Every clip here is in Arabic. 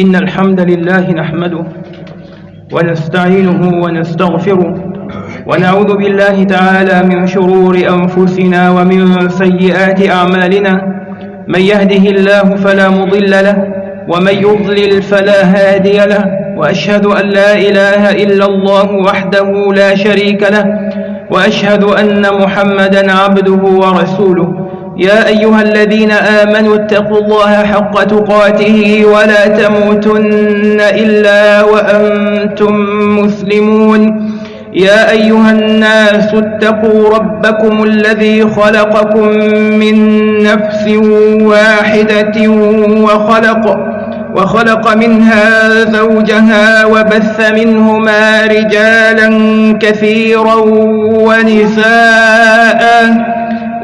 إن الحمد لله نحمده ونستعينه ونستغفره ونعوذ بالله تعالى من شرور أنفسنا ومن سيئات أعمالنا. من يهده الله فلا مضل له ومن يضلل فلا هادي له وأشهد أن لا إله إلا الله وحده لا شريك له وأشهد أن محمدا عبده ورسوله. يا أيها الذين آمنوا اتقوا الله حق تقاته ولا تموتن إلا وأنتم مسلمون. يا أيها الناس اتقوا ربكم الذي خلقكم من نفس واحدة وخلق وخلق منها زوجها وبث منهما رجالا كثيرا ونساء.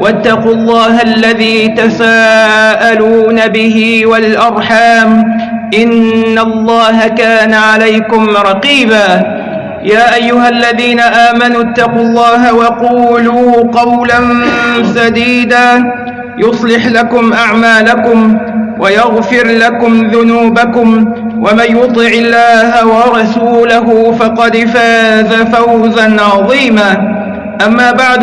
واتقوا الله الذي تساءلون به والأرحام إن الله كان عليكم رقيبا. يا أيها الذين آمنوا اتقوا الله وقولوا قولا سديدا يصلح لكم أعمالكم ويغفر لكم ذنوبكم ومن يطع الله ورسوله فقد فاز فوزا عظيما. أما بعد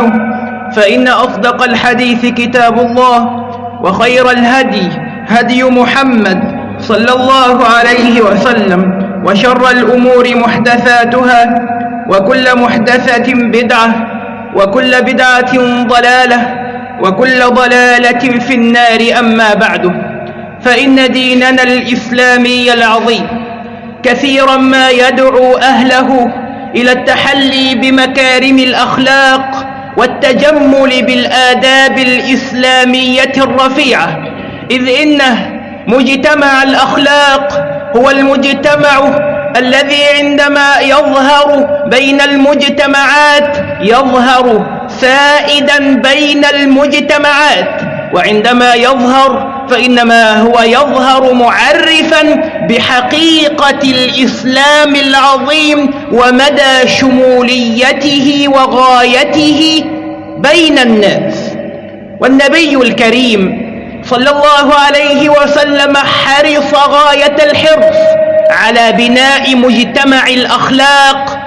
فإن أصدق الحديث كتاب الله وخير الهدي هدي محمد صلى الله عليه وسلم وشر الأمور محدثاتها وكل محدثة بدعة وكل بدعة ضلالة وكل ضلالة في النار أما بعد فإن ديننا الإسلامي العظيم كثيرا ما يدعو أهله إلى التحلي بمكارم الأخلاق والتجمل بالآداب الإسلامية الرفيعة. إذ إنه مجتمع الأخلاق هو المجتمع الذي عندما يظهر بين المجتمعات يظهر سائدا بين المجتمعات. وعندما يظهر فإنما هو يظهر معرفا بحقيقة الإسلام العظيم ومدى شموليته وغايته بين الناس. والنبي الكريم صلى الله عليه وسلم حرص غاية الحرص على بناء مجتمع الأخلاق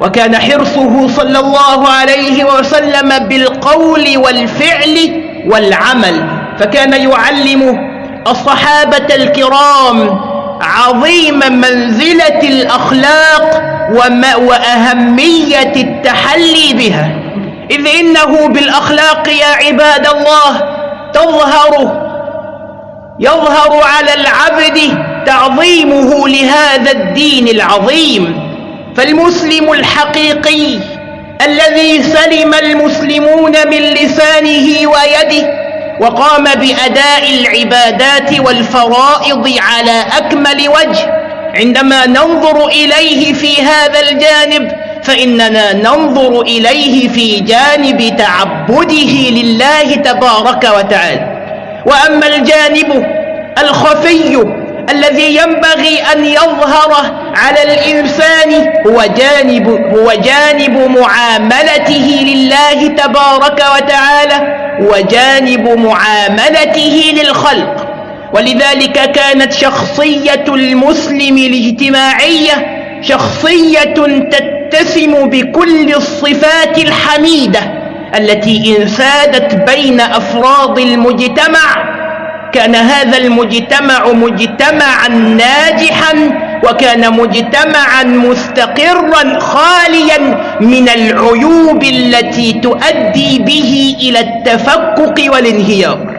وكان حرصه صلى الله عليه وسلم بالقول والفعل والعمل. فكان يعلم الصحابة الكرام عظيم منزلة الأخلاق وأهمية التحلي بها. إذ إنه بالأخلاق يا عباد الله تظهر يظهر على العبد تعظيمه لهذا الدين العظيم. فالمسلم الحقيقي الذي سلم المسلمون من لسانه ويده وقام بأداء العبادات والفرائض على أكمل وجه. عندما ننظر إليه في هذا الجانب فإننا ننظر إليه في جانب تعبده لله تبارك وتعالى. وأما الجانب الخفي الذي ينبغي أن يظهر على الإنسان هو جانب, هو جانب معاملته لله تبارك وتعالى وجانب معاملته للخلق. ولذلك كانت شخصية المسلم الاجتماعية شخصية تتسم بكل الصفات الحميدة التي إن سادت بين أفراد المجتمع كان هذا المجتمع مجتمعا ناجحا وكان مجتمعا مستقرا خاليا من العيوب التي تؤدي به إلى التفكك والانهيار.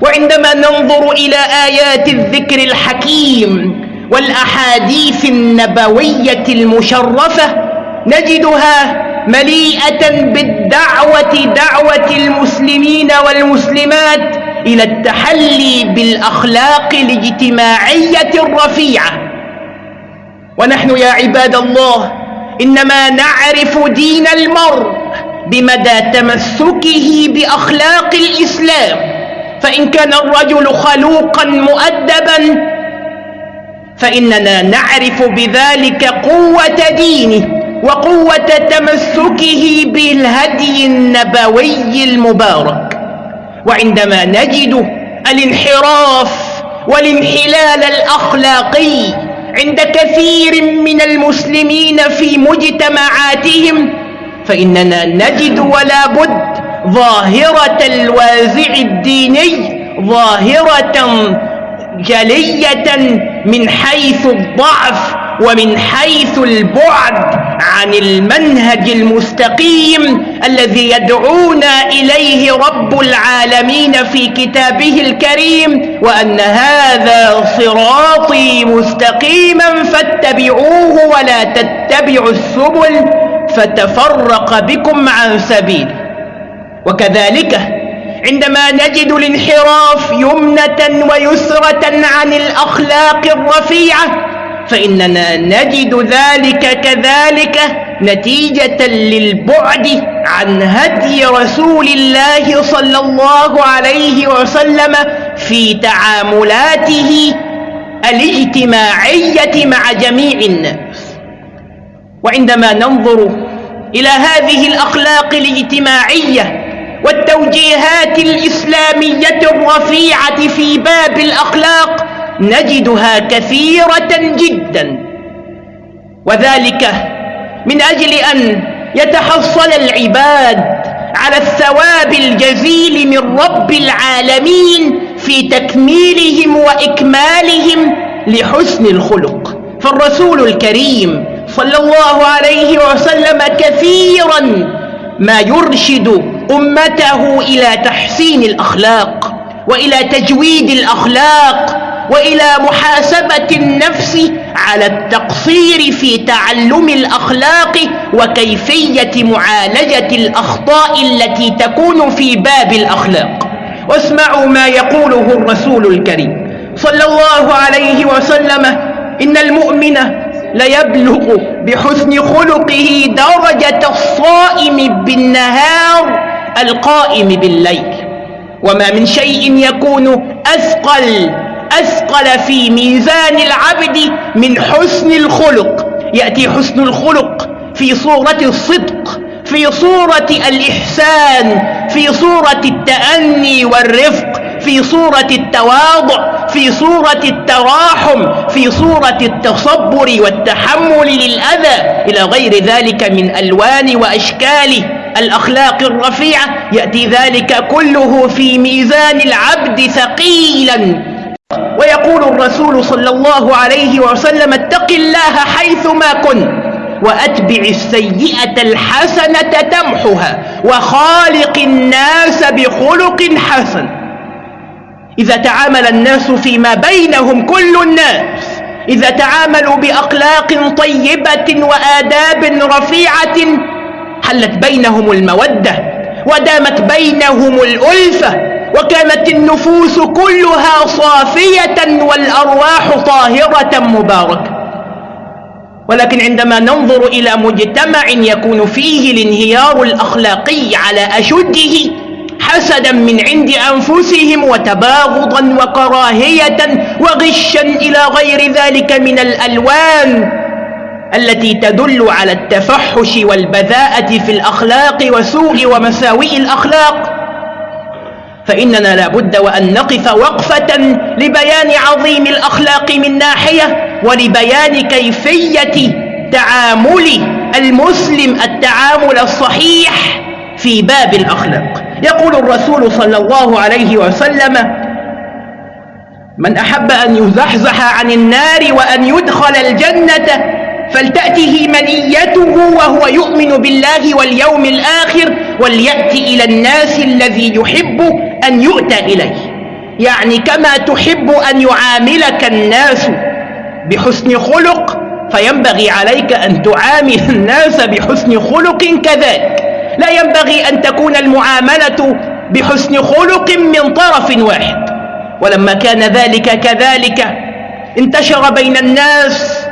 وعندما ننظر إلى آيات الذكر الحكيم والأحاديث النبوية المشرفة نجدها مليئة بالدعوة دعوة المسلمين والمسلمات إلى التحلي بالأخلاق الاجتماعية الرفيعة. ونحن يا عباد الله إنما نعرف دين المرء بمدى تمسكه بأخلاق الإسلام. فإن كان الرجل خلوقا مؤدبا فإننا نعرف بذلك قوة دينه وقوة تمسكه بالهدي النبوي المبارك. وعندما نجد الانحراف والانحلال الأخلاقي عند كثير من المسلمين في مجتمعاتهم فإننا نجد ولا بد ظاهرة الوازع الديني ظاهرة جلية من حيث الضعف ومن حيث البعد عن المنهج المستقيم الذي يدعونا إليه رب العالمين في كتابه الكريم وأن هذا صراطي مستقيما فاتبعوه ولا تتبعوا السبل فتفرق بكم عن سبيله وكذلك عندما نجد الانحراف يمنة ويسرة عن الأخلاق الرفيعة فإننا نجد ذلك كذلك نتيجة للبعد عن هدي رسول الله صلى الله عليه وسلم في تعاملاته الاجتماعية مع جميع الناس. وعندما ننظر إلى هذه الأخلاق الاجتماعية والتوجيهات الإسلامية الرفيعة في باب الأخلاق نجدها كثيرة جدا. وذلك من أجل أن يتحصل العباد على الثواب الجزيل من رب العالمين في تكميلهم وإكمالهم لحسن الخلق. فالرسول الكريم صلى الله عليه وسلم كثيرا ما يرشد أمته إلى تحسين الأخلاق وإلى تجويد الأخلاق وإلى محاسبة النفس على التقصير في تعلم الأخلاق وكيفية معالجة الأخطاء التي تكون في باب الأخلاق. واسمعوا ما يقوله الرسول الكريم صلى الله عليه وسلم إن المؤمن ليبلغ بحسن خلقه درجة الصائم بالنهار القائم بالليل وما من شيء يكون أثقل أثقل في ميزان العبد من حسن الخلق. يأتي حسن الخلق في صورة الصدق في صورة الإحسان في صورة التأني والرفق في صورة التواضع في صورة التراحم في صورة التصبر والتحمل للأذى. إلى غير ذلك من ألوان وأشكال الأخلاق الرفيعة يأتي ذلك كله في ميزان العبد ثقيلا. ويقول الرسول صلى الله عليه وسلم اتق الله حيثما كنت وأتبع السيئة الحسنة تمحها وخالق الناس بخلق حسن. إذا تعامل الناس فيما بينهم كل الناس إذا تعاملوا بأخلاق طيبة وآداب رفيعة حلت بينهم المودة ودامت بينهم الألفة. وكانت النفوس كلها صافية والأرواح طاهرة مباركة. ولكن عندما ننظر إلى مجتمع يكون فيه الانهيار الأخلاقي على أشده حسدا من عند أنفسهم وتباغضا وكراهية وغشا إلى غير ذلك من الألوان التي تدل على التفحش والبذاءة في الأخلاق وسوء ومساوئ الأخلاق. فإننا لابد وأن نقف وقفة لبيان عظيم الأخلاق من ناحية ولبيان كيفية تعامل المسلم التعامل الصحيح في باب الأخلاق. يقول الرسول صلى الله عليه وسلم من أحب أن يزحزح عن النار وأن يدخل الجنة فلتأته منيته وهو يؤمن بالله واليوم الآخر وليأتي إلى الناس الذي يحب أن يؤتى إليه يعني كما تحب أن يعاملك الناس بحسن خلق فينبغي عليك أن تعامل الناس بحسن خلق كذلك. لا ينبغي أن تكون المعاملة بحسن خلق من طرف واحد. ولما كان ذلك كذلك انتشر بين الناس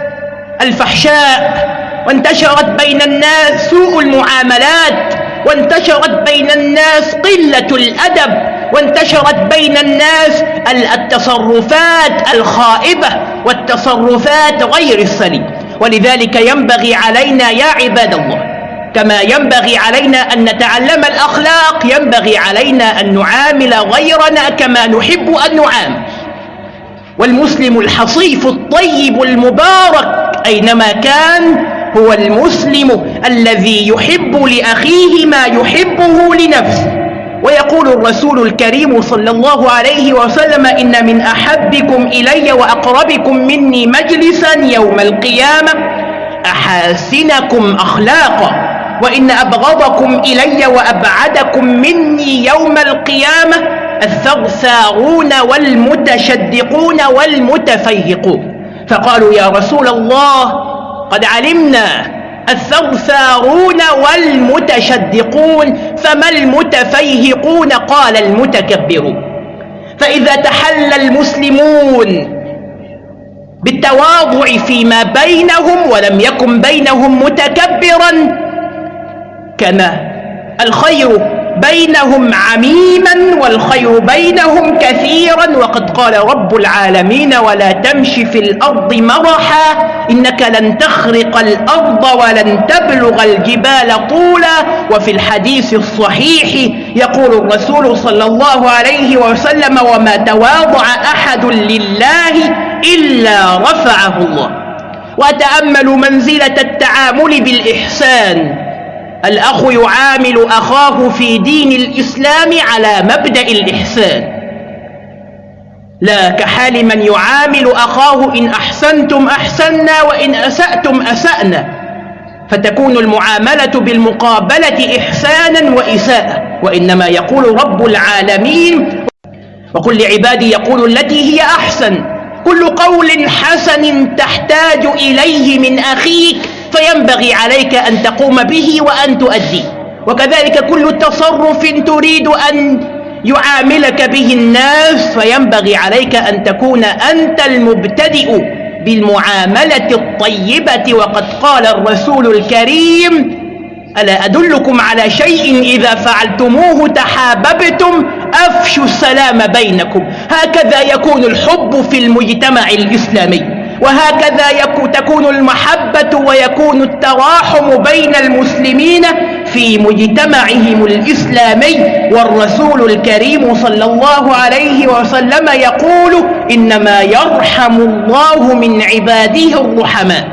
الفحشاء وانتشرت بين الناس سوء المعاملات وانتشرت بين الناس قلة الأدب. وانتشرت بين الناس التصرفات الخائبة والتصرفات غير السليمة ولذلك ينبغي علينا يا عباد الله كما ينبغي علينا أن نتعلم الأخلاق ينبغي علينا أن نعامل غيرنا كما نحب أن نعامل. والمسلم الحصيف الطيب المبارك أينما كان هو المسلم الذي يحب لأخيه ما يحبه لنفسه. ويقول الرسول الكريم صلى الله عليه وسلم إن من أحبكم إلي وأقربكم مني مجلسا يوم القيامة أحاسنكم أخلاقا وإن أبغضكم إلي وأبعدكم مني يوم القيامة الثغثاغون والمتشدقون والمتفيهقون فقالوا يا رسول الله قد علمنا الثرثارون والمتشدقون فما المتفيهقون؟ قال المتكبرون فإذا تحلى المسلمون بالتواضع فيما بينهم ولم يكن بينهم متكبرا كما الخير بينهم عميما والخير بينهم كثيرا وقد قال رب العالمين ولا تمش في الأرض مرحا إنك لن تخرق الأرض ولن تبلغ الجبال طولا وفي الحديث الصحيح يقول الرسول صلى الله عليه وسلم وما تواضع أحد لله إلا رفعه الله. وتأمل منزلة التعامل بالإحسان. الأخ يعامل أخاه في دين الإسلام على مبدأ الإحسان. لا كحال من يعامل أخاه إن أحسنتم أحسنا وإن أسأتم أسأنا. فتكون المعاملة بالمقابلة إحسانا وإساءة. وإنما يقول رب العالمين وقل لعبادي يقول التي هي أحسن. كل قول حسن تحتاج إليه من أخيك. فينبغي عليك أن تقوم به وأن تؤدي وكذلك كل تصرف تريد أن يعاملك به الناس فينبغي عليك أن تكون أنت المبتدئ بالمعاملة الطيبة. وقد قال الرسول الكريم ألا أدلكم على شيء إذا فعلتموه تحاببتم؟ أفشوا السلام بينكم. هكذا يكون الحب في المجتمع الإسلامي. وهكذا تكون المحبة ويكون التراحم بين المسلمين في مجتمعهم الإسلامي. والرسول الكريم صلى الله عليه وسلم يقول إنما يرحم الله من عباده الرحماء.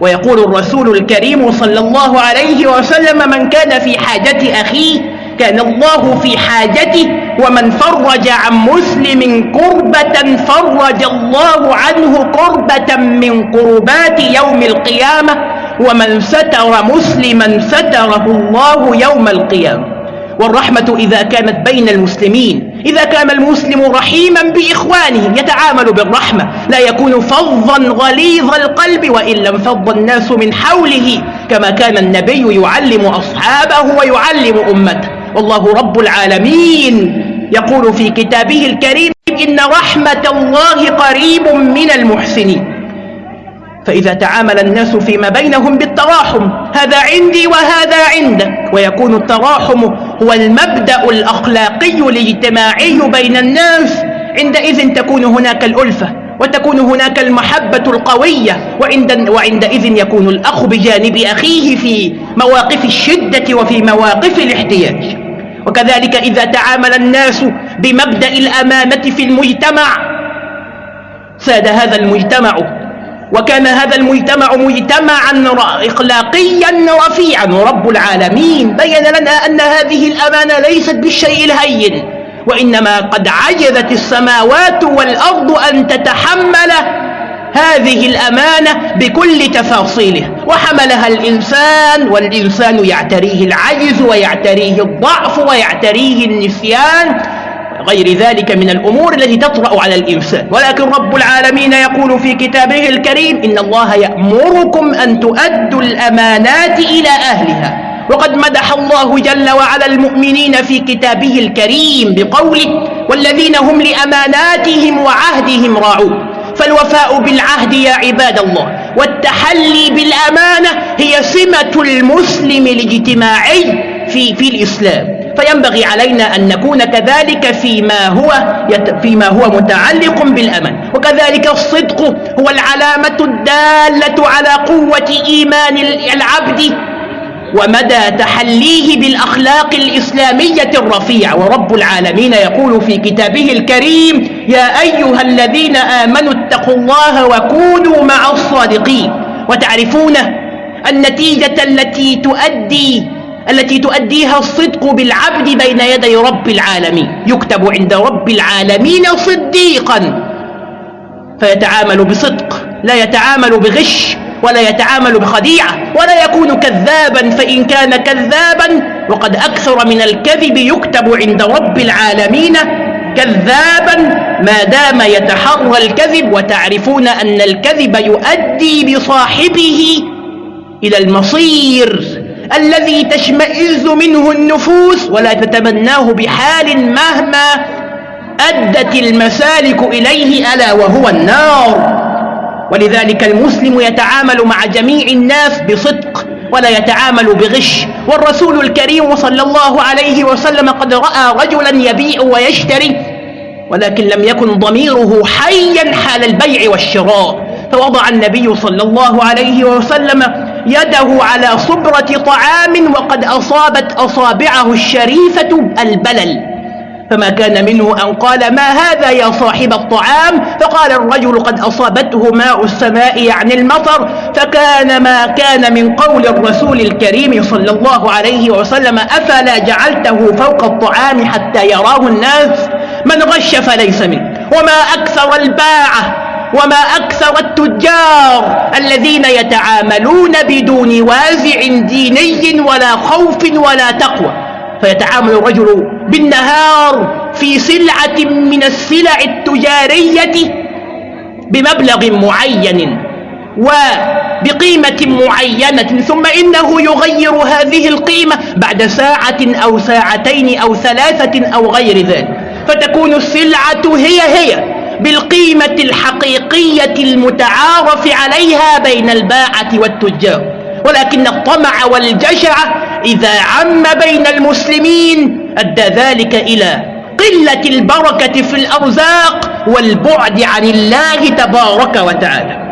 ويقول الرسول الكريم صلى الله عليه وسلم من كان في حاجة أخيه كان الله في حاجته ومن فرج عن مسلم كربة فرج الله عنه كربة من كربات يوم القيامة ومن ستر مسلما ستره الله يوم القيامة. والرحمة إذا كانت بين المسلمين إذا كان المسلم رحيما بإخوانه يتعامل بالرحمة لا يكون فظا غليظ القلب وإن لم فض الناس من حوله كما كان النبي يعلم أصحابه ويعلم أمته. والله رب العالمين. يقول في كتابه الكريم إن رحمة الله قريب من المحسنين. فإذا تعامل الناس فيما بينهم بالتراحم هذا عندي وهذا عندك. ويكون التراحم هو المبدأ الأخلاقي الاجتماعي بين الناس. عندئذ تكون هناك الألفة وتكون هناك المحبة القوية وعند وعندئذ يكون الأخ بجانب أخيه في مواقف الشدة وفي مواقف الاحتياج. وكذلك إذا تعامل الناس بمبدأ الأمانة في المجتمع ساد هذا المجتمع وكان هذا المجتمع مجتمعا إخلاقيا رفيعا. ورب العالمين بين لنا أن هذه الأمانة ليست بالشيء الهين وإنما قد عجزت السماوات والأرض أن تتحمل هذه الأمانة بكل تفاصيله وحملها الإنسان والإنسان يعتريه العجز ويعتريه الضعف ويعتريه النسيان غير ذلك من الأمور التي تطرأ على الإنسان. ولكن رب العالمين يقول في كتابه الكريم إن الله يأمركم أن تؤدوا الأمانات إلى أهلها. وقد مدح الله جل وعلا المؤمنين في كتابه الكريم بقوله والذين هم لأماناتهم وعهدهم راعون. فالوفاء بالعهد يا عباد الله والتحلي بالأمانة هي سمة المسلم الاجتماعي في, في الإسلام. فينبغي علينا أن نكون كذلك فيما هو, فيما هو متعلق بالأمن وكذلك الصدق هو العلامة الدالة على قوة إيمان العبد ومدى تحليه بالأخلاق الإسلامية الرفيعة. ورب العالمين يقول في كتابه الكريم يا أيها الذين آمنوا اتقوا الله وكونوا مع الصادقين. وتعرفون النتيجة التي تؤدي التي تؤديها الصدق بالعبد بين يدي رب العالمين. يكتب عند رب العالمين صديقا. فيتعامل بصدق لا يتعامل بغش ولا يتعامل بخديعة ولا يكون كذابا فإن كان كذابا وقد أكثر من الكذب يكتب عند رب العالمين كذابا ما دام يتحرى الكذب وتعرفون أن الكذب يؤدي بصاحبه إلى المصير الذي تشمئز منه النفوس ولا تتمناه بحال مهما أدت المسالك إليه ألا وهو النار. ولذلك المسلم يتعامل مع جميع الناس بصدق ولا يتعامل بغش. والرسول الكريم صلى الله عليه وسلم قد رأى رجلا يبيع ويشتري ولكن لم يكن ضميره حيا حال البيع والشراء. فوضع النبي صلى الله عليه وسلم يده على صبرة طعام وقد أصابت أصابعه الشريفة البلل. فما كان منه أن قال ما هذا يا صاحب الطعام؟ فقال الرجل قد أصابته ماء السماء يعني المطر. فكان ما كان من قول الرسول الكريم صلى الله عليه وسلم أفلا جعلته فوق الطعام حتى يراه الناس؟ من غش فليس منه وما أكثر الباعة وما أكثر التجار الذين يتعاملون بدون وازع ديني ولا خوف ولا تقوى. فيتعامل الرجل بالنهار في سلعة من السلع التجارية بمبلغ معين وبقيمة معينة ثم إنه يغير هذه القيمة بعد ساعة أو ساعتين أو ثلاثة أو غير ذلك. فتكون السلعة هي هي بالقيمة الحقيقية المتعارف عليها بين الباعة والتجار. ولكن الطمع والجشع إذا عم بين المسلمين أدى ذلك إلى قلة البركة في الأرزاق والبعد عن الله تبارك وتعالى.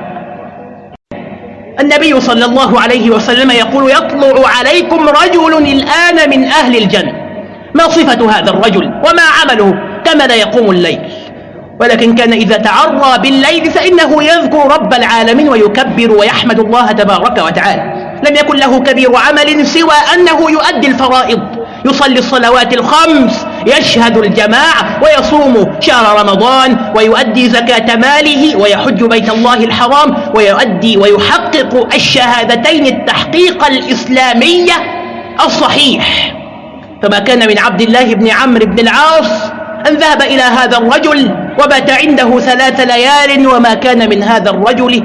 النبي صلى الله عليه وسلم يقول يطلع عليكم رجل الآن من أهل الجنة. ما صفة هذا الرجل وما عمله كما لا يقوم الليل. ولكن كان إذا تعرى بالليل فإنه يذكر رب العالمين ويكبر ويحمد الله تبارك وتعالى. لم يكن له كبير عمل سوى أنه يؤدي الفرائض يصلي الصلوات الخمس يشهد الجماعة ويصوم شهر رمضان ويؤدي زكاة ماله ويحج بيت الله الحرام ويؤدي ويحقق الشهادتين التحقيق الإسلامية الصحيح. فما كان من عبد الله بن عمرو بن العاص أن ذهب إلى هذا الرجل وبات عنده ثلاث ليال وما كان من هذا الرجل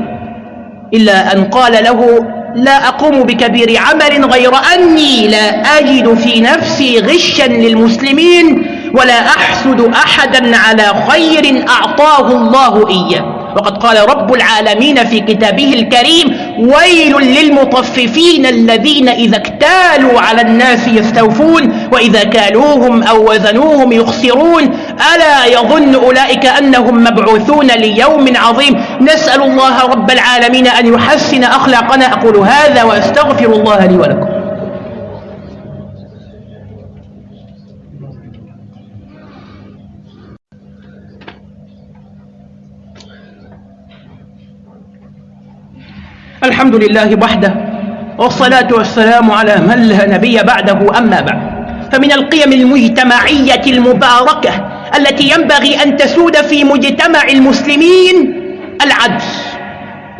إلا أن قال له لا أقوم بكبير عمل غير أني لا أجد في نفسي غشا للمسلمين ولا أحسد أحدا على خير أعطاه الله إياه. وقد قال رب العالمين في كتابه الكريم ويل للمطففين الذين إذا اكتالوا على الناس يستوفون وإذا كالوهم أو وزنوهم يخسرون ألا يظن أولئك أنهم مبعوثون ليوم عظيم. نسأل الله رب العالمين أن يحسن أخلاقنا أقول هذا وأستغفر الله لي ولكم. الحمد لله وحده والصلاة والسلام على من لا نبي بعده أما بعد. فمن القيم المجتمعية المباركة التي ينبغي أن تسود في مجتمع المسلمين العدل.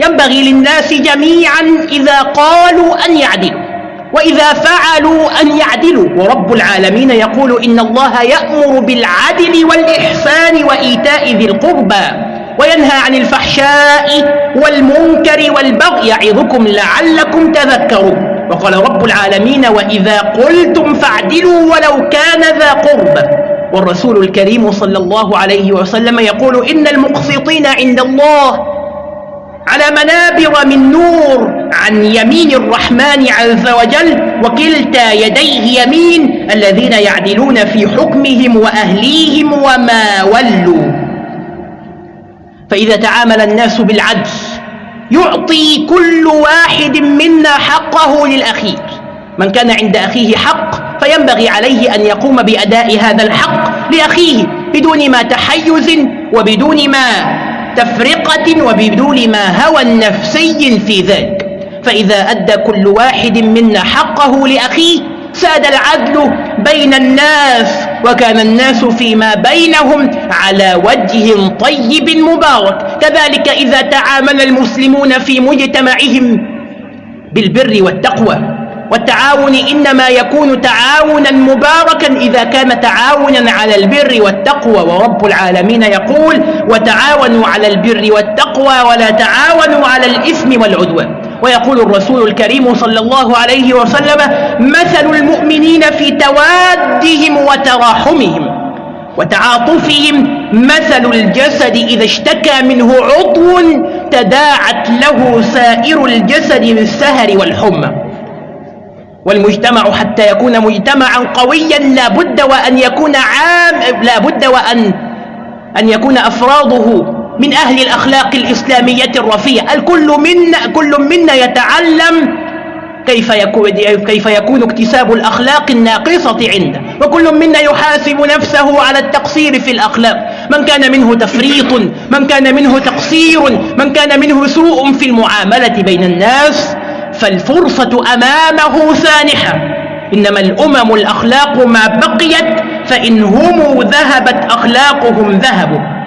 ينبغي للناس جميعا إذا قالوا أن يعدلوا وإذا فعلوا أن يعدلوا. ورب العالمين يقول إن الله يأمر بالعدل والإحسان وإيتاء ذي القربى. وينهى عن الفحشاء والمنكر والبغي يعظكم لعلكم تذكرون. وقال رب العالمين وإذا قلتم فاعدلوا ولو كان ذا قربى والرسول الكريم صلى الله عليه وسلم يقول إن المقسطين عند الله على منابر من نور عن يمين الرحمن عز وجل وكلتا يديه يمين الذين يعدلون في حكمهم وأهليهم وما ولوا. فإذا تعامل الناس بالعدل يعطي كل واحد منا حقه للأخير. من كان عند أخيه حق فينبغي عليه أن يقوم بأداء هذا الحق لأخيه بدون ما تحيز وبدون ما تفرقة وبدون ما هوى نفسي في ذلك. فإذا أدى كل واحد منا حقه لأخيه ساد العدل بين الناس وكان الناس فيما بينهم على وجه طيب مبارك. كذلك إذا تعامل المسلمون في مجتمعهم بالبر والتقوى والتعاون إنما يكون تعاونا مباركا إذا كان تعاونا على البر والتقوى. ورب العالمين يقول وتعاونوا على البر والتقوى ولا تعاونوا على الإثم والعدوان. ويقول الرسول الكريم صلى الله عليه وسلم مثل المؤمنين في توادهم وتراحمهم وتعاطفهم مثل الجسد إذا اشتكى منه عضو تداعت له سائر الجسد بالسهر والحمى. والمجتمع حتى يكون مجتمعا قويا لا بد وأن يكون عام لا بد وأن أن يكون أفراده من أهل الأخلاق الإسلامية الرفيعة. الكل منا كل منا يتعلم كيف يكون, كيف يكون اكتساب الأخلاق الناقصة عنده. وكل منا يحاسب نفسه على التقصير في الأخلاق. من كان منه تفريط من كان منه تقصير من كان منه سوء في المعاملة بين الناس فالفرصة أمامه سانحة. إنما الأمم الأخلاق ما بقيت فإن هم ذهبت أخلاقهم ذهبوا.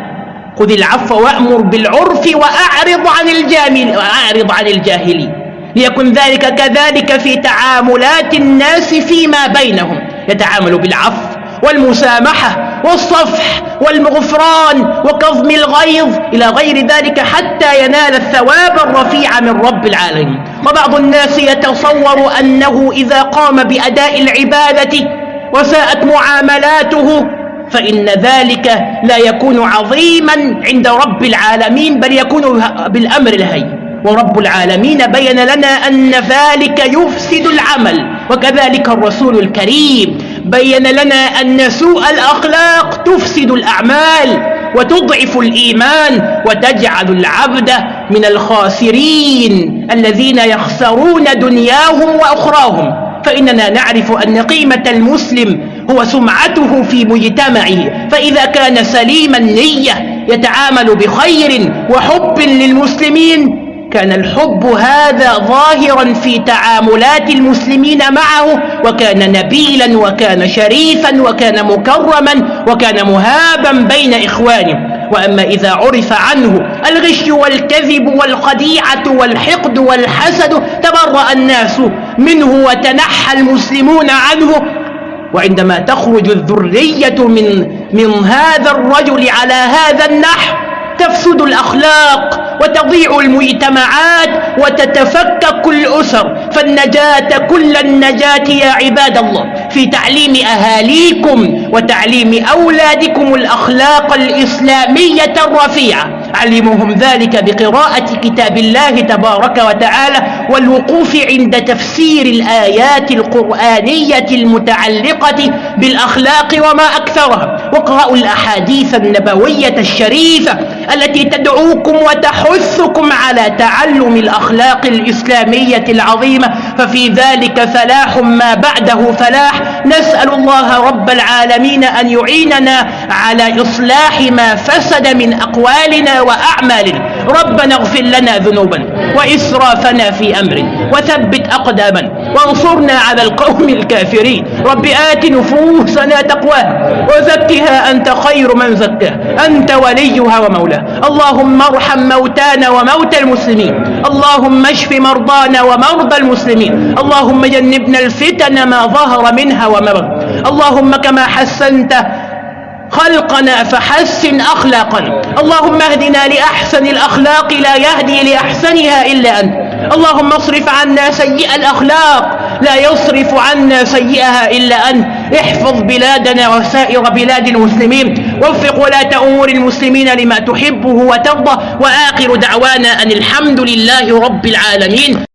خذ العفو وأمر بالعرف وأعرض عن الجامل وأعرض عن الجاهلين. ليكن ذلك كذلك في تعاملات الناس فيما بينهم. يتعامل بالعفو والمسامحة والصفح والمغفران وكظم الغيظ. إلى غير ذلك حتى ينال الثواب الرفيع من رب العالمين. وبعض الناس يتصور أنه إذا قام بأداء العبادة وساءت معاملاته فإن ذلك لا يكون عظيما عند رب العالمين بل يكون بالأمر الهي ورب العالمين بين لنا أن ذلك يفسد العمل. وكذلك الرسول الكريم بين لنا أن سوء الأخلاق تفسد الأعمال وتضعف الإيمان وتجعل العبد من الخاسرين الذين يخسرون دنياهم وأخراهم. فإننا نعرف أن قيمة المسلم هو سمعته في مجتمعه. فإذا كان سليم النية يتعامل بخير وحب للمسلمين كان الحب هذا ظاهرا في تعاملات المسلمين معه وكان نبيلا وكان شريفا وكان مكرما وكان مهابا بين إخوانه. وأما إذا عرف عنه الغش والكذب والخديعة والحقد والحسد تبرأ الناس منه وتنحى المسلمون عنه وعندما تخرج الذرية من, من هذا الرجل على هذا النحو تفسد الأخلاق وتضيع المجتمعات وتتفكك الأسر. فالنجاة كل النجاة يا عباد الله. في تعليم أهاليكم وتعليم أولادكم الأخلاق الإسلامية الرفيعة. علمهم ذلك بقراءة كتاب الله تبارك وتعالى والوقوف عند تفسير الآيات القرآنية المتعلقة بالأخلاق وما أكثرها. واقرأوا الأحاديث النبوية الشريفة التي تدعوكم وتحثكم على تعلم الأخلاق الإسلامية العظيمة ففي ذلك فلاح ما بعده فلاح. نسأل الله رب العالمين أن يعيننا على إصلاح ما فسد من أقوالنا وأعمالنا. ربنا اغفر لنا ذنوبنا وإسرافنا في أمرنا وثبت أقدامنا وانصرنا على القوم الكافرين. رب آت نفوسنا تقواها وزكها أنت خير من زكاها. أنت وليها ومولاها. اللهم ارحم موتانا وموتى المسلمين. اللهم اشف مرضانا ومرضى المسلمين. اللهم جنبنا الفتن ما ظهر منها وما بطن. اللهم كما حسنت خلقنا فحسن أخلاقنا. اللهم اهدنا لأحسن الأخلاق لا يهدي لأحسنها إلا أنت. اللهم اصرف عنا سيئ الأخلاق. لا يصرف عنا سيئها إلا أنت. احفظ بلادنا وسائر بلاد المسلمين. وفق ولاة أمور المسلمين لما تحبه وترضى. وآخر دعوانا أن الحمد لله رب العالمين.